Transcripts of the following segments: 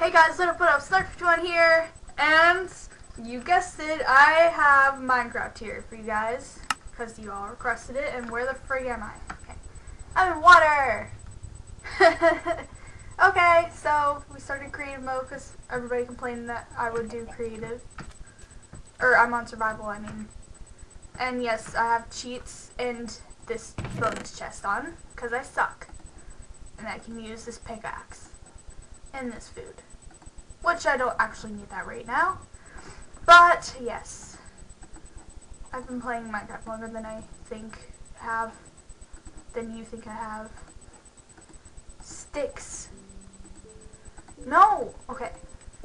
Hey guys, Little Put Up Snark51 here, and you guessed it, I have Minecraft here for you guys, because you all requested it, and where the frig am I? Okay. I'm in water! okay, so we started creative mode because everybody complained that I would do creative. Or I'm on survival, I mean. And yes, I have cheats and this bonus chest on, because I suck. And I can use this pickaxe and this food. Which I don't actually need that right now. But, yes. I've been playing Minecraft longer than I think have. Than you think I have. Sticks. No! Okay.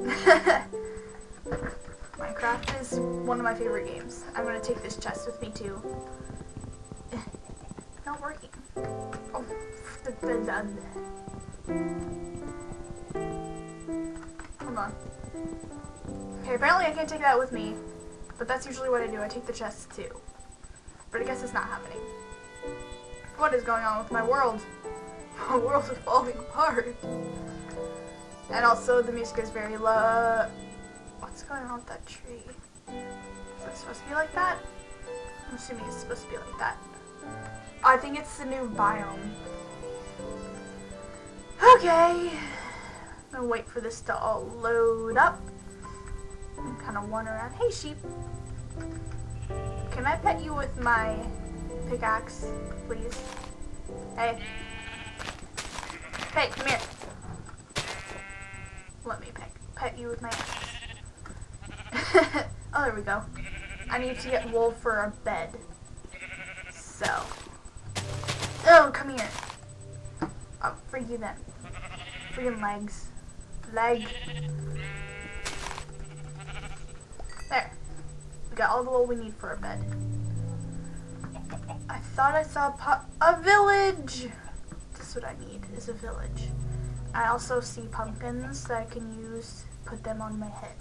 Minecraft is one of my favorite games. I'm gonna take this chest with me too. Not working. Oh. Hold on. Okay, apparently I can't take that with me, but that's usually what I do. I take the chest too. But I guess it's not happening. What is going on with my world? My world is falling apart. And also the music is very low. What's going on with that tree? Is it supposed to be like that? I'm assuming it's supposed to be like that. I think it's the new biome. Okay. I'm gonna wait for this to all load up. And kind of wander around. Hey, sheep. Can I pet you with my pickaxe, please? Hey. Hey, come here. Let me pet, pet you with my axe. oh, there we go. I need to get wool for a bed. So. Oh, come here. Oh, for you then. Freaking legs. Leg. There. We got all the wool we need for a bed. I thought I saw a, a village! That's what I need, is a village. I also see pumpkins that I can use, put them on my head.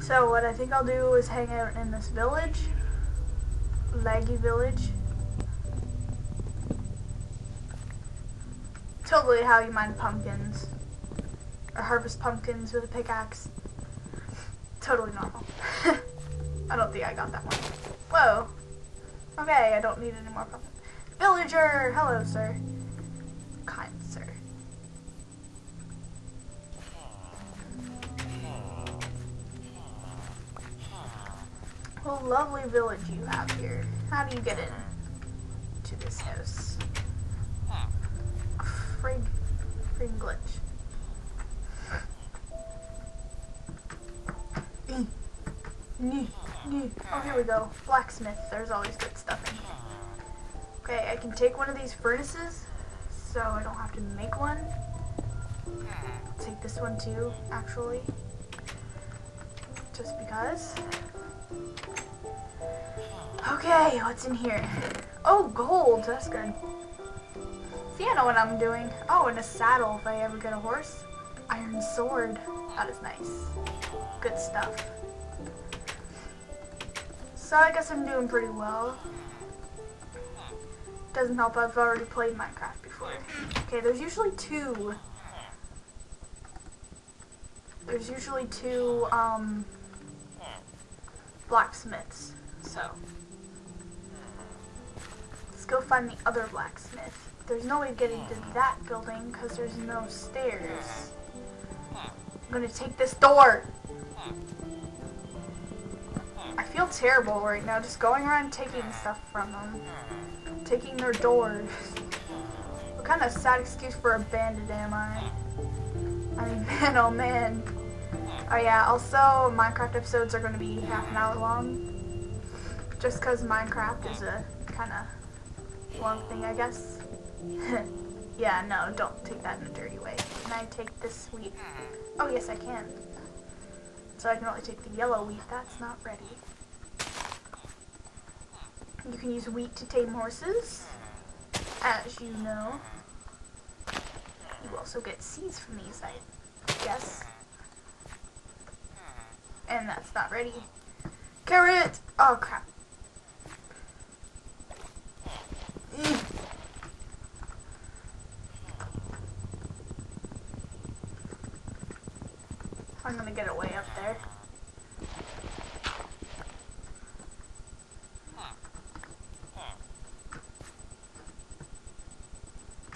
So what I think I'll do is hang out in this village. Laggy village. Totally how you mine pumpkins. Or harvest pumpkins with a pickaxe. Totally normal. I don't think I got that one. Whoa. Okay, I don't need any more pumpkins. Villager! Hello, sir. Kind sir. What a lovely village you have here. How do you get in to this house? Frig, frig glitch. Mm. Mm. Mm. Oh, here we go. Blacksmith. There's always good stuff in here. Okay, I can take one of these furnaces, so I don't have to make one. take this one too, actually. Just because. Okay, what's in here? Oh, gold. That's good. See, I know what I'm doing. Oh, and a saddle if I ever get a horse. Iron sword. That is nice. Good stuff. So I guess I'm doing pretty well. Doesn't help I've already played Minecraft before. Okay, there's usually two. There's usually two, um, blacksmiths. So, let's go find the other blacksmith. There's no way getting to that building because there's no stairs. I'm gonna take this door. I feel terrible right now just going around taking stuff from them. Taking their doors. What kind of sad excuse for a bandit am I? I mean, man, oh man. Oh yeah, also Minecraft episodes are to be half an hour long. Just because Minecraft is a kind of long thing, I guess. yeah, no, don't take that in a dirty way. Can I take this wheat? Oh, yes, I can. So I can only take the yellow wheat. That's not ready. You can use wheat to tame horses, as you know. You also get seeds from these, I guess. And that's not ready. Carrot! Oh, crap. I'm gonna get it way up there.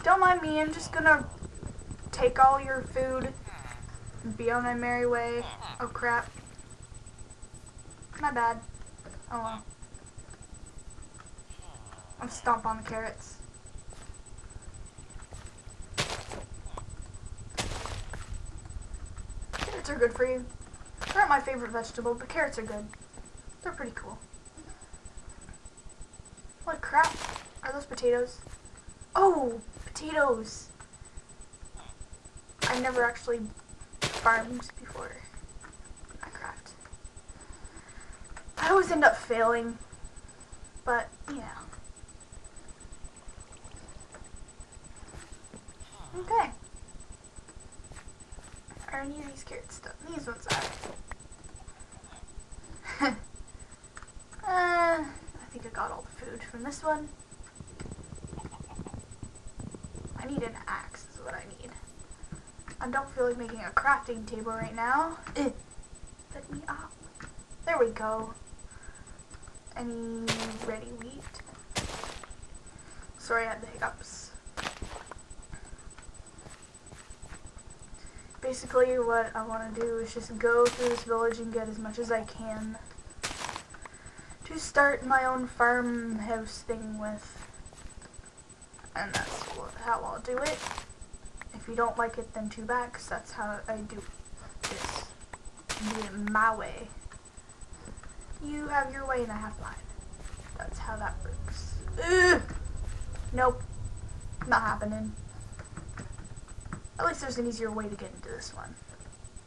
Don't mind me, I'm just gonna take all your food and be on my merry way. Oh crap. My bad. Oh well. I'm stomp on the carrots. Carrots are good for you. They're not my favorite vegetable, but carrots are good. They're pretty cool. What crap? Are those potatoes? Oh, potatoes! I never actually farmed before Minecraft. I always end up failing, but yeah. Okay. Are any of these carrots stuff? These ones are. uh, I think I got all the food from this one. I need an axe is what I need. I don't feel like making a crafting table right now. Eh. Let me up. There we go. Any ready wheat? Sorry I had the hiccups. Basically what I want to do is just go through this village and get as much as I can to start my own farmhouse thing with. And that's how I'll do it. If you don't like it, then bad, because that's how I do this. Do it my way. You have your way and I have mine. That's how that works. Ugh. Nope. Not happening. At least there's an easier way to get into this one.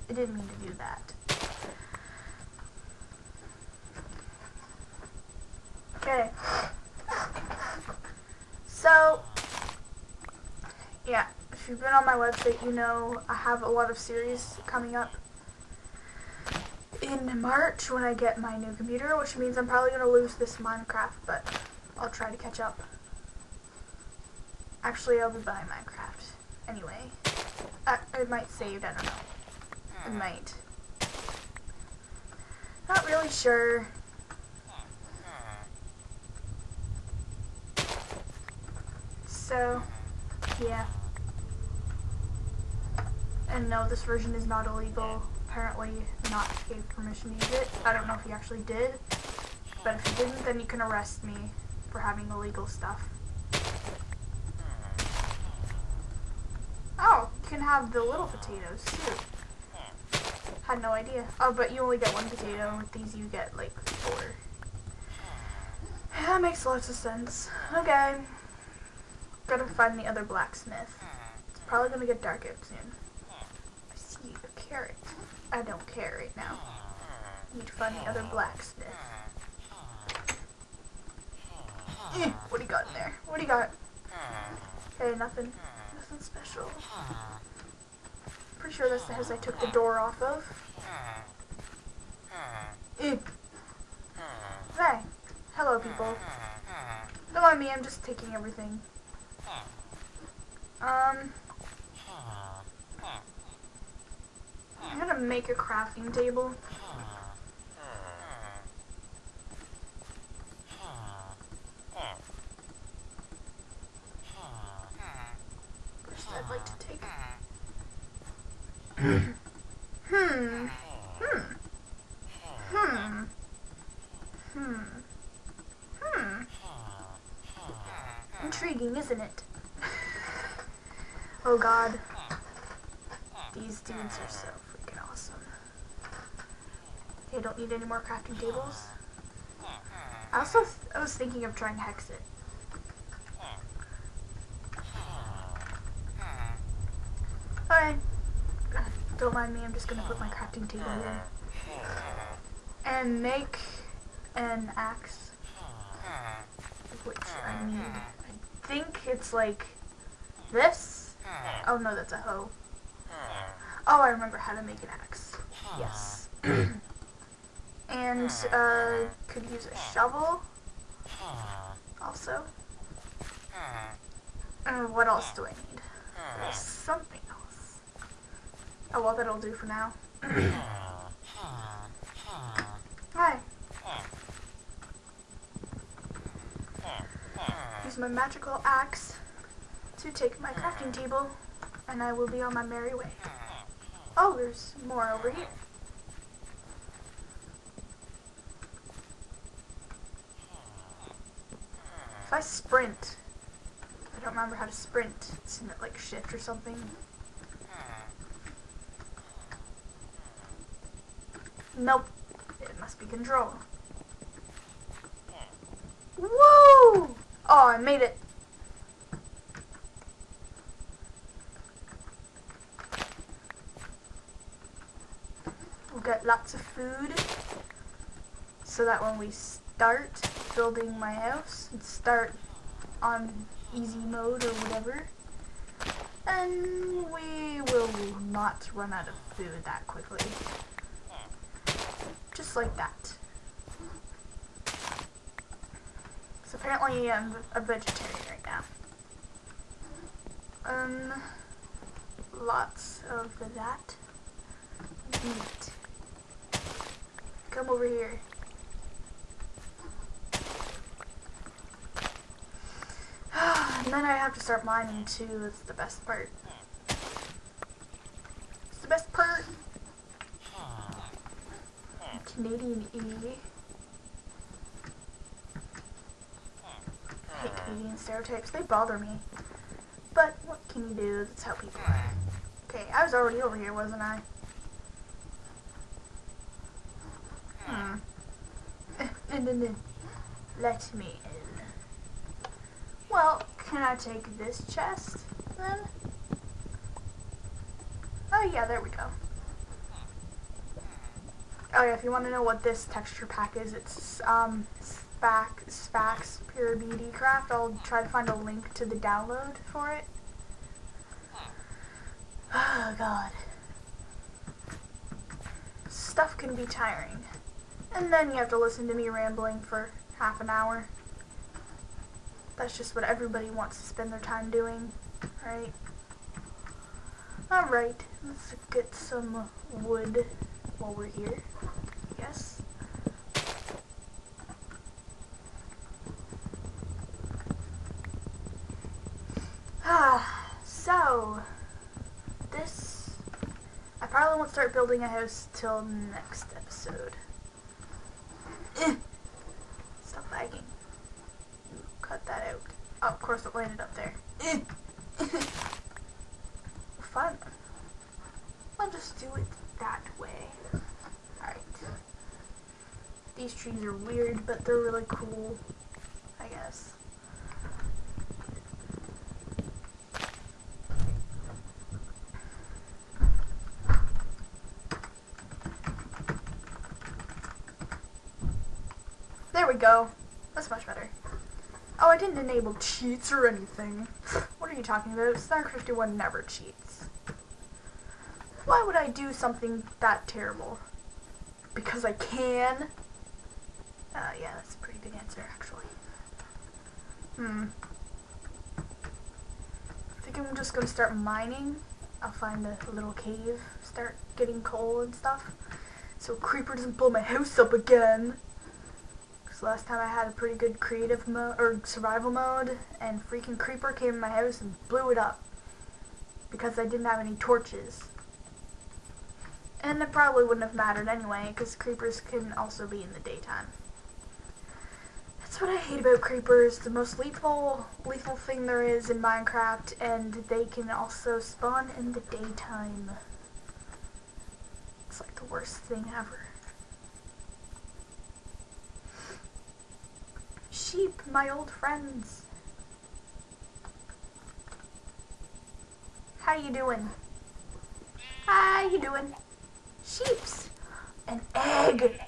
I didn't mean to do that. Okay. So, yeah, if you've been on my website, you know I have a lot of series coming up in March when I get my new computer, which means I'm probably going to lose this Minecraft, but I'll try to catch up. Actually, I'll be buying Minecraft anyway. Uh, it might save, I don't know. It might. Not really sure. So, yeah. And no, this version is Notch illegal. Apparently not gave permission to use it. I don't know if he actually did. But if he didn't, then you can arrest me for having illegal stuff. Oh, you can have the little potatoes too. Had no idea. Oh, but you only get one potato. With these you get like four. That makes lots of sense. Okay. Gotta find the other blacksmith. It's probably gonna get dark out soon. I see a carrot. I don't care right now. Need to find the other blacksmith. Eh, what do you got in there? What do you got? Hey, nothing. Nothing special. Pretty sure that's the house I took the door off of. Hey. Hello, people. Don't mind me, I'm just taking everything. Um, I'm gonna make a crafting table. I'd like to take. hmm. Hmm. Hmm. Hmm. Hmm. Intriguing, isn't it? Oh god. These dudes are so freaking awesome. I don't need any more crafting tables. I also I was thinking of trying Hexxit. Okay. Don't mind me, I'm just gonna put my crafting table here. And make an axe. Which I need. I think it's like this. Oh no, that's a hoe. Oh, I remember how to make an axe. Yes. and uh, could use a shovel. Also. And what else do I need? There's something. Oh well, that'll do for now. Hi. Use my magical axe to take my crafting table, and I will be on my merry way. Oh, there's more over here. If I sprint, I don't remember how to sprint. Isn't it like shift or something? Nope. It must be control. Woo! Oh, I made it. We'll get lots of food so that when we start building my house and start on easy mode or whatever, then we will not run out of food that quickly. Like that. So apparently I'm a vegetarian right now. Um, lots of that meat. Come over here. and then I have to start mining too. That's the best part. It's the best part. Canadian E. Hate Canadian stereotypes. They bother me. But what can you do? That's how people are. Okay, I was already over here, wasn't I? Hmm. And then let me in. Well, can I take this chest then? Oh yeah, there we go. Oh yeah, if you want to know what this texture pack is, it's um Sphax Pure Beauty Craft. I'll try to find a link to the download for it. Oh god. Stuff can be tiring. And then you have to listen to me rambling for half an hour. That's just what everybody wants to spend their time doing, right? Alright, let's get some wood while we're here. Yes. Ah, so this I probably won't start building a house till next episode. Stop lagging. You cut that out. Oh, of course it landed up there. Fun. I'll just do it that way. Alright. These trees are weird, but they're really cool, I guess. There we go. That's much better. Oh, I didn't enable cheats or anything. What are you talking about? Snark 51 never cheats. Why would I do something that terrible? Because I can? Uh, yeah, that's a pretty good answer, actually. Hmm. I think I'm just gonna start mining. I'll find a little cave, start getting coal and stuff. So Creeper doesn't blow my house up again. Because last time I had a pretty good creative mode, or survival mode, and freaking Creeper came in my house and blew it up. Because I didn't have any torches. And it probably wouldn't have mattered anyway, because creepers can also be in the daytime. That's what I hate about creepers. The most lethal, lethal thing there is in Minecraft, and they can also spawn in the daytime. It's like the worst thing ever. Sheep, my old friends. How you doing? How you doing? Sheeps. An egg.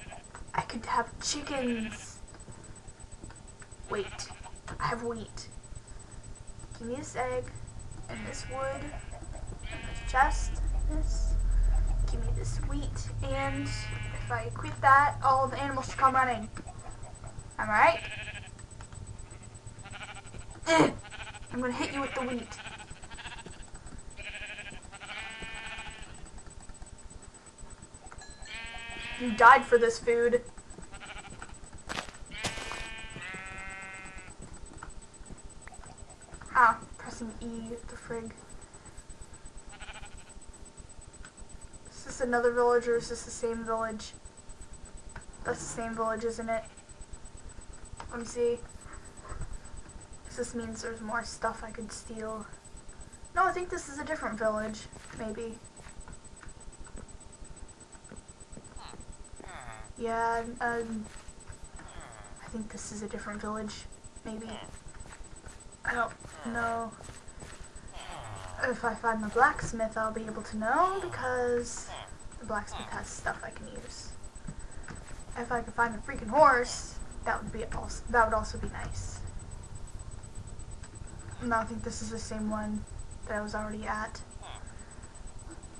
I could have chickens. Wait. I have wheat. Give me this egg and this wood and this chest. This. Give me this wheat and if I equip that, all the animals should come running. Am I right? I'm gonna hit you with the wheat. You died for this food. Ah, pressing E, the frig. Is this another village or is this the same village? That's the same village, isn't it? Let me see. This means there's more stuff I could steal. No, I think this is a different village, maybe. Yeah, um, I think this is a different village, maybe. I don't know. If I find the blacksmith, I'll be able to know because the blacksmith has stuff I can use. If I can find a freaking horse, that would be also that would also be nice. No, I think this is the same one that I was already at.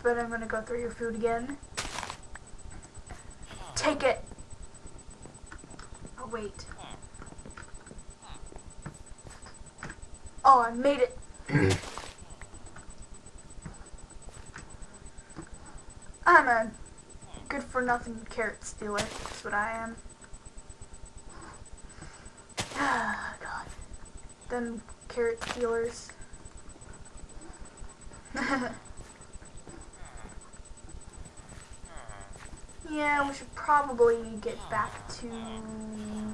But I'm gonna go through your food again. Take it! Oh, wait. Oh, I made it! I'm a good for nothing carrot stealer. That's what I am. Ah, God. Them carrot stealers. yeah, we should probably get back to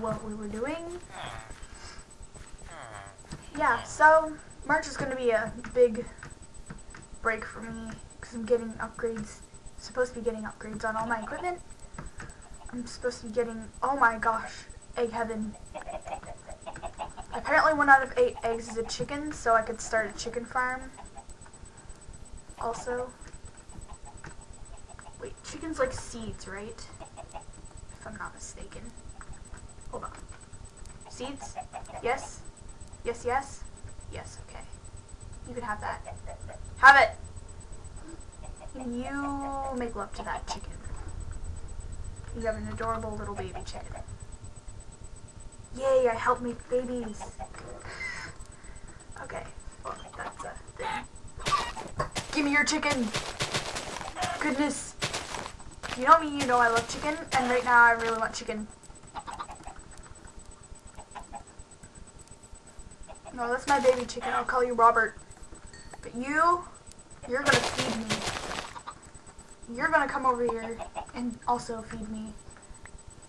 what we were doing. Yeah, so March is going to be a big break for me because I'm getting upgrades, supposed to be getting upgrades on all my equipment. I'm supposed to be getting, oh my gosh, egg heaven. Apparently one out of eight eggs is a chicken, so I could start a chicken farm. Also. Chickens like seeds, right? If I'm not mistaken. Hold on. Seeds? Yes? Yes, yes? Yes, okay. You can have that. Have it! You make love to that chicken. You have an adorable little baby chicken. Yay, I help make babies. Okay, well, that's a thing. Give me your chicken! Goodness. You know me, you know I love chicken, and right now I really want chicken. No, that's my baby chicken. I'll call you Robert. But you, you're gonna feed me. You're gonna come over here and also feed me.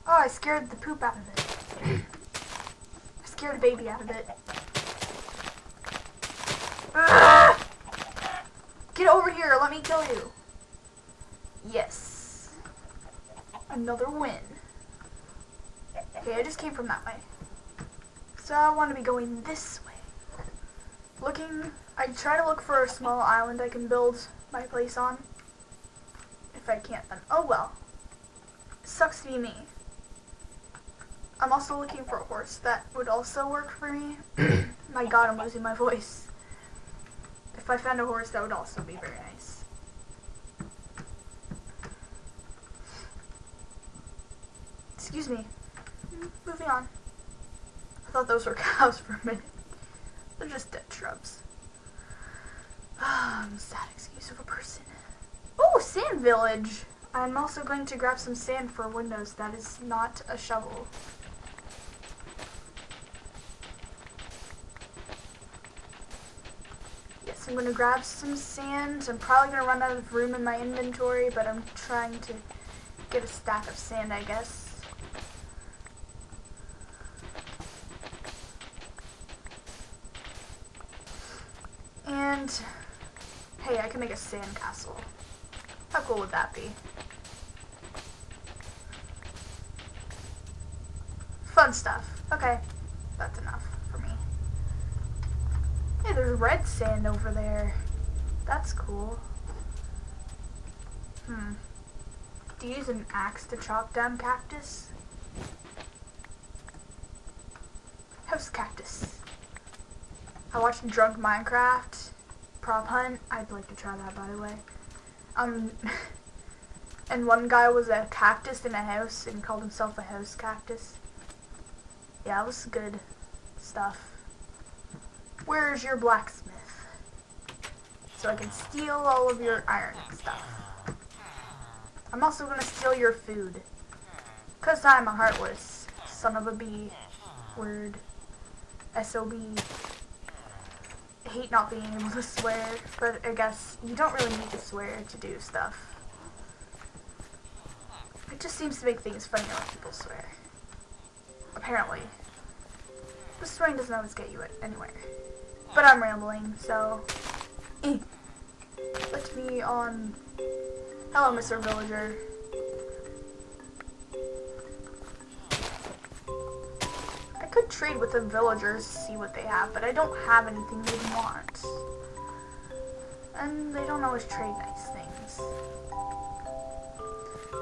Oh, I scared the poop out of it. I scared a baby out of it. Ah! Get over here, let me kill you. Yes. Another win. Okay, I just came from that way. So I want to be going this way. Looking, I try to look for a small island I can build my place on. If I can't, then oh well. Sucks to be me. I'm also looking for a horse that would also work for me. my god, I'm losing my voice. If I found a horse, that would also be very nice. Excuse me. Moving on. I thought those were cows for a minute. They're just dead shrubs. Um, sad excuse of a person. Oh, sand village. I'm also going to grab some sand for windows. That is not a shovel. Yes, I'm going to grab some sand. I'm probably going to run out of room in my inventory, but I'm trying to get a stack of sand, I guess. And, hey, I can make a sand castle. How cool would that be? Fun stuff. Okay, that's enough for me. Hey, there's red sand over there. That's cool. Hmm. Do you use an axe to chop down cactus? House cactus. I watched Drunk Minecraft prop hunt. I'd like to try that, by the way. Um, and one guy was a cactus in a house and called himself a house cactus. Yeah, it was good stuff. Where's your blacksmith? So I can steal all of your iron stuff. I'm also gonna steal your food. Cause I'm a heartless son of a bee. Word. SOB. I hate not being able to swear, but I guess you don't really need to swear to do stuff. It just seems to make things funnier when people swear. Apparently. But swearing doesn't always get you anywhere. But I'm rambling, so... Eh. Let me on... Hello, Mr. Villager. Trade with the villagers, see what they have, but I don't have anything they want. And they don't always trade nice things.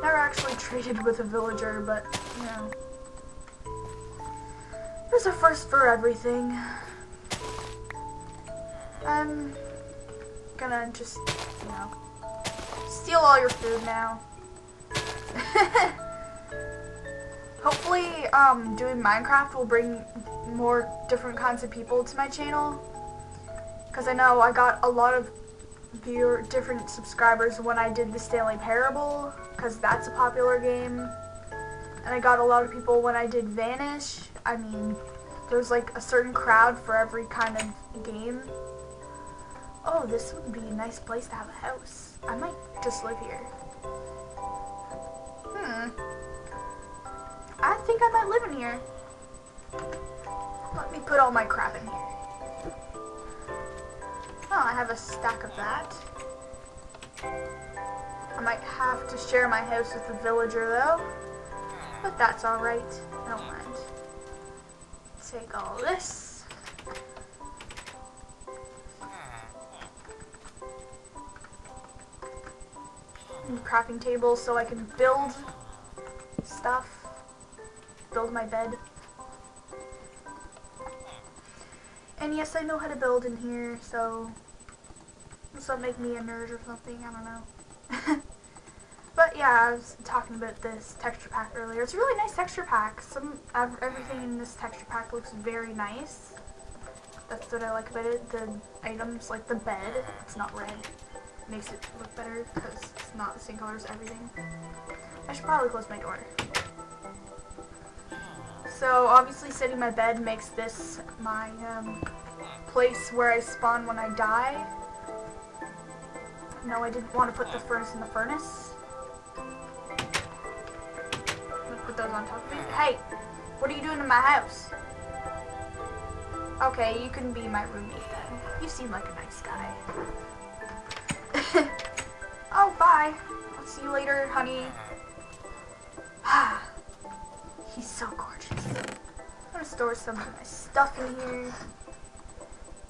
Never actually traded with a villager, but, you know. There's a first for everything. I'm gonna just, you know, steal all your food now. Hopefully, um, doing Minecraft will bring more different kinds of people to my channel. Because I know I got a lot of viewer different subscribers when I did the Stanley Parable, because that's a popular game. And I got a lot of people when I did Vanish. I mean, there's like a certain crowd for every kind of game. Oh, this would be a nice place to have a house. I might just live here. Hmm. I think I might live in here. Let me put all my crap in here. Oh, I have a stack of that. I might have to share my house with the villager though. But that's alright. I don't mind. Take all this. And crafting table so I can build stuff. Build my bed. And yes, I know how to build in here, so this will make me a nerd or something, I don't know. but yeah, I was talking about this texture pack earlier. It's a really nice texture pack. Some Everything in this texture pack looks very nice. That's what I like about it. The items, like the bed, it's not red. Makes it look better because it's not the same color as everything. I should probably close my door. So obviously setting my bed makes this my um, place where I spawn when I die. No, I didn't want to put the furnace in the furnace. put those on top of it. Hey, what are you doing in my house? Okay, you can be my roommate then. You seem like a nice guy. oh, bye. I'll see you later, honey. Store some of my stuff in here.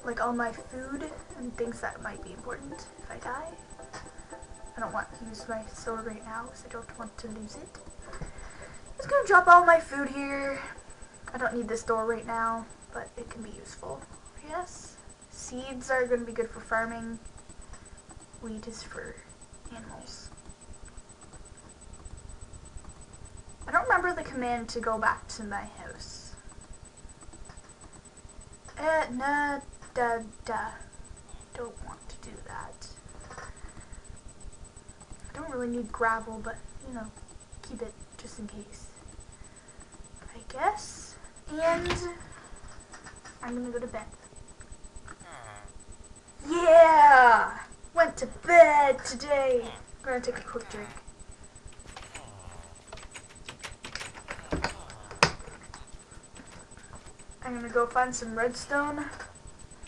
Like all my food and things that might be important if I die. I don't want to use my sword right now because I don't want to lose it. I'm just gonna drop all my food here. I don't need this door right now, but it can be useful. Yes. Seeds are gonna be good for farming. Wheat is for animals. I don't remember the command to go back to my house. Eh, nah, da, da. Don't want to do that. I don't really need gravel, but, you know, keep it just in case. I guess. And I'm gonna go to bed. Yeah! Went to bed today. I'm gonna take a quick drink. I'm gonna go find some redstone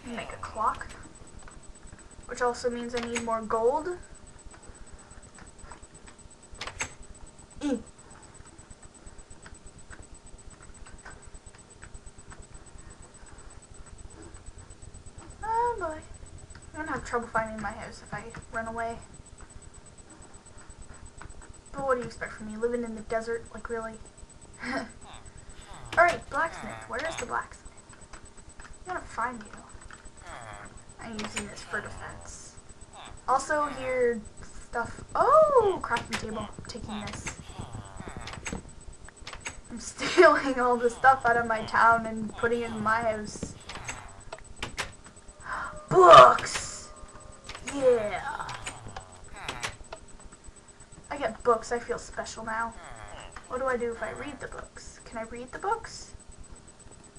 and make a clock. Which also means I need more gold. E. Oh boy. I'm gonna have trouble finding my house if I run away. But what do you expect from me? Living in the desert? Like, really? Alright, blacksmith. Where is the blacksmith? I'm gonna find you. I'm using this for defense. Also, here, stuff. Oh, crafting table. I'm taking this. I'm stealing all the stuff out of my town and putting it in my house. Books! Yeah! I get books. I feel special now. What do I do if I read the books? Can I read the books?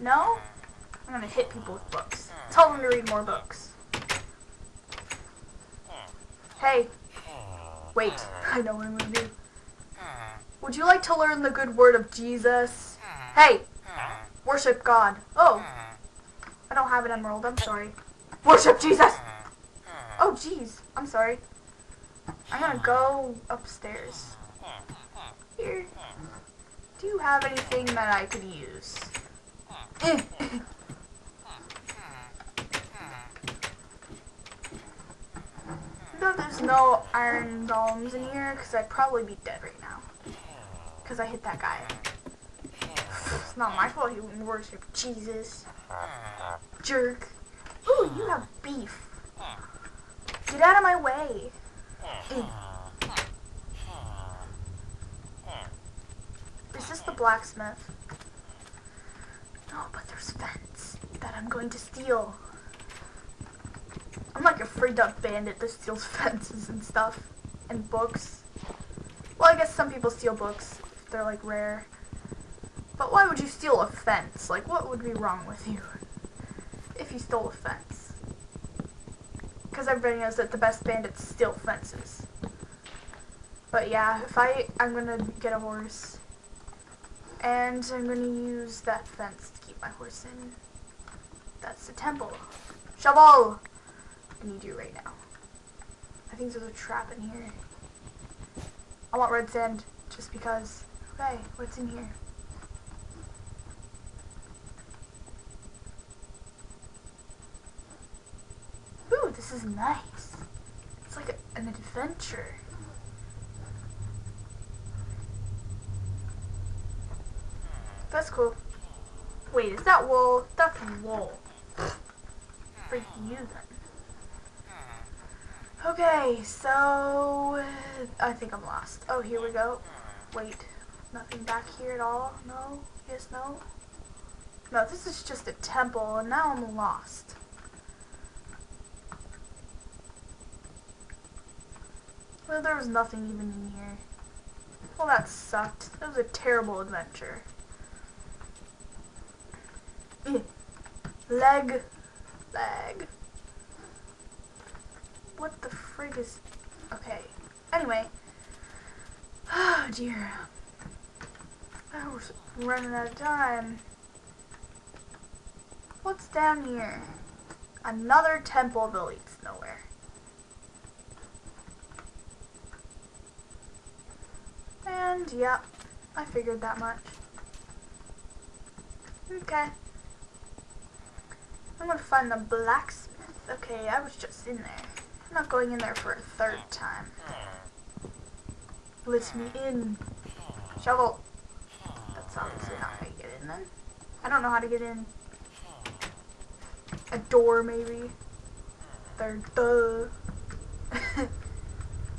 No? I'm gonna hit people with books. Tell them to read more books. Hey. Wait, I know what I'm gonna do. Would you like to learn the good word of Jesus? Hey! Worship God. Oh. I don't have an emerald, I'm sorry. Worship Jesus! Oh, jeez. I'm sorry. I'm gonna go upstairs. Here. Do you have anything that I could use? though there's no iron golems in here, because I'd probably be dead right now. Because I hit that guy. It's not my fault he wouldn't worship Jesus. Jerk. Ooh, you have beef. Get out of my way. Is this the blacksmith? No, but there's fence that I'm going to steal. I'm like a freaked out bandit that steals fences and stuff. And books. Well, I guess some people steal books if they're like rare. But why would you steal a fence? Like, what would be wrong with you if you stole a fence? Because everybody knows that the best bandits steal fences. But yeah, if I, I'm gonna get a horse. And I'm gonna use that fence to keep my horse in. That's the temple. Shovel! I need you right now. I think there's a trap in here. I want red sand just because. Okay, what's in here? Ooh, this is nice. It's like a, an adventure. That's cool. Wait, is that wool? That's wool. For you then. Okay, so I think I'm lost. Oh, here we go. Wait, nothing back here at all? No? Yes, no? No, this is just a temple, and now I'm lost. Well, there was nothing even in here. Well, that sucked. That was a terrible adventure. Mm. Leg. Leg. What the frig is... Okay. Anyway. Oh, dear. I was running out of time. What's down here? Another temple that leads nowhere. And, yeah, I figured that much. Okay. I'm gonna find the blacksmith. Okay, I was just in there. I'm not going in there for a third time. Let me in. Shovel. That's obviously not how you get in then. I don't know how to get in. A door, maybe. Third, duh.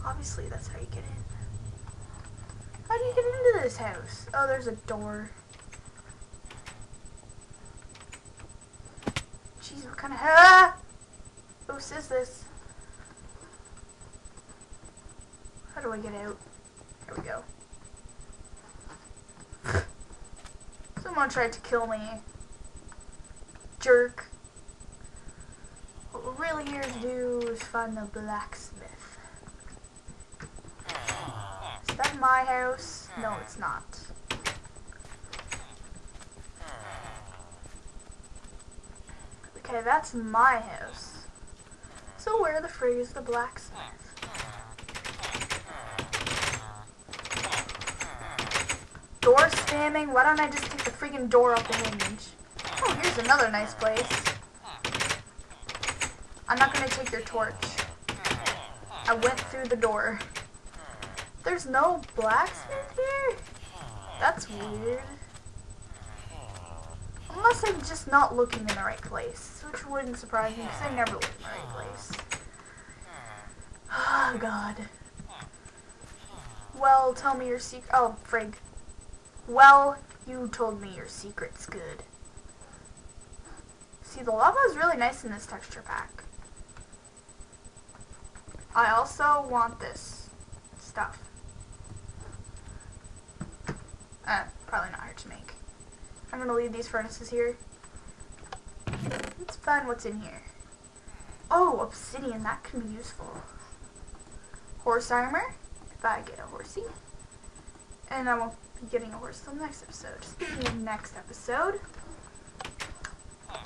obviously, that's how you get in. How do you get into this house? Oh, there's a door. Of... Ah! Whose is this? How do I get out? There we go. Someone tried to kill me. Jerk. What we're really here to do is find the blacksmith. Is that my house? No, it's not. Okay, that's my house. So where the frig is the blacksmith? Door spamming? Why don't I just take the freaking door off the hinge? Oh, here's another nice place. I'm not gonna take your torch. I went through the door. There's no blacksmith here? That's weird. Unless I'm just not looking in the right place, which wouldn't surprise me because I never look in the right place. Oh, God. Well, tell me your secret. Oh, frig. Well, you told me your secret's good. See, the lava is really nice in this texture pack. I also want this stuff. Uh, probably not hard to make. I'm gonna leave these furnaces here. Let's find what's in here. Oh, obsidian, that can be useful. Horse armor, if I get a horsey. And I won't be getting a horse till next episode. Speaking of next episode,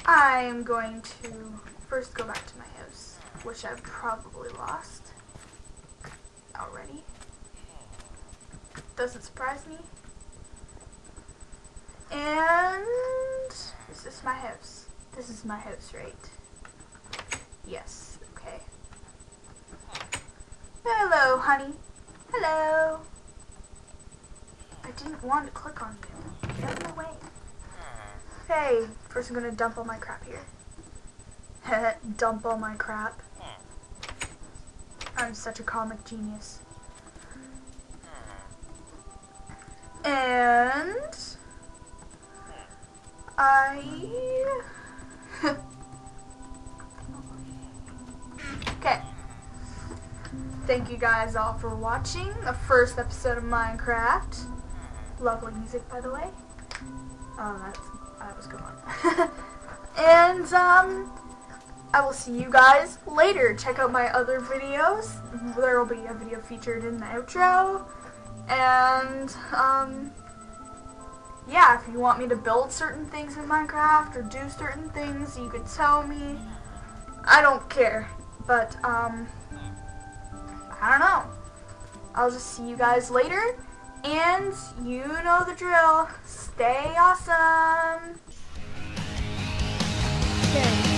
I'm going to first go back to my house, which I've probably lost already. Doesn't surprise me. And this is this my house? This is my house, right? Yes, okay. Hello, honey. Hello. I didn't want to click on you. Get out of way. Hey, first I'm gonna dump all my crap here. dump all my crap. I'm such a comic genius. And I Okay. Thank you guys all for watching the first episode of Minecraft. Lovely music by the way. Oh that's that was good one. and um I will see you guys later. Check out my other videos. There will be a video featured in the outro. And, um, yeah, if you want me to build certain things in Minecraft or do certain things, you could tell me. I don't care. But, um, I don't know. I'll just see you guys later. And you know the drill. Stay awesome. Okay.